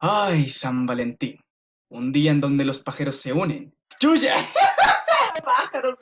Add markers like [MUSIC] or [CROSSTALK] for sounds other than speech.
Ay, San Valentín. Un día en donde los pájaros se unen. ¡Chuya! [LAUGHS] pájaros.